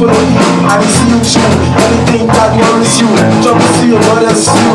for the I see you shoot. Anything that worries you, jump to see your brother's you.